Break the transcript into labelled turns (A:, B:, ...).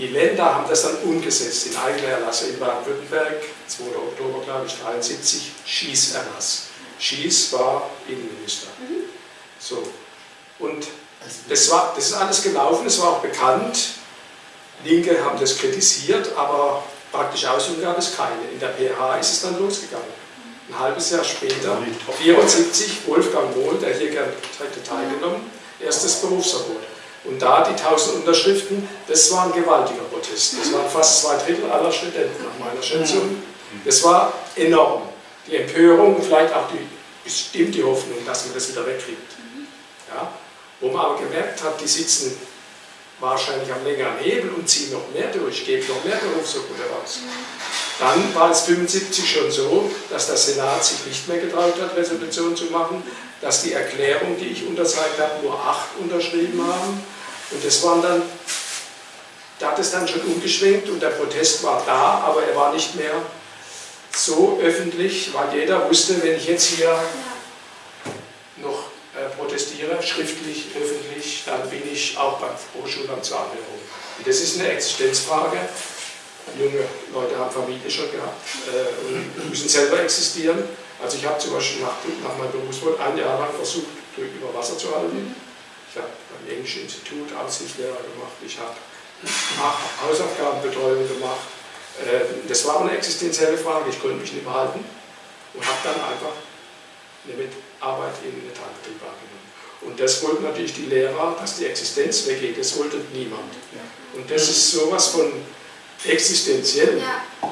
A: Die Länder haben das dann umgesetzt in eigener Erlasse in Baden-Württemberg, 2. Oktober, glaube ich, 73, Schieß-Erlass. Schieß war Innenminister.
B: Mhm.
A: So. Und das, war, das ist alles gelaufen, es war auch bekannt. Linke haben das kritisiert, aber praktisch Ausführung gab es keine. In der PH ist es dann losgegangen. Ein halbes Jahr später, 74, Wolfgang Mohl, der hier gerne hätte teilgenommen, erstes Berufsverbot. Und da die 1000 Unterschriften, das war ein gewaltiger Protest. Das waren fast zwei Drittel aller Studenten nach meiner Schätzung. Das war enorm. Die Empörung und vielleicht auch die, bestimmt die Hoffnung, dass man das wieder wegkriegt. Ja? Wo man aber gemerkt hat, die sitzen wahrscheinlich am längeren Hebel und ziehen noch mehr durch, geben noch mehr Berufsverbote raus. Dann war es 75 schon so, dass der Senat sich nicht mehr getraut hat, Resolution zu machen, dass die Erklärung, die ich unterzeichnet habe, nur acht unterschrieben haben. Und das waren dann, da hat es dann schon umgeschwenkt und der Protest war da, aber er war nicht mehr so öffentlich, weil jeder wusste, wenn ich jetzt hier noch äh, protestiere, schriftlich, öffentlich, dann bin ich auch beim Hochschulamt zur Anhörung. Das ist eine Existenzfrage. Junge Leute haben Familie schon gehabt äh, und müssen selber existieren. Also ich habe zum Beispiel nach, nach meinem Berufswort ein Jahr lang versucht, über Wasser zu halten. Ich habe beim Englischen Institut Aussichtslehrer gemacht, ich habe Hausaufgabenbetreuung gemacht. Äh, das war eine existenzielle Frage, ich konnte mich nicht behalten und habe dann einfach eine Arbeit in den Metallbetrieb angenommen. Und das wollten natürlich die Lehrer, dass die Existenz weggeht, das wollte niemand. Und das ist sowas von existenziell.
B: Ja.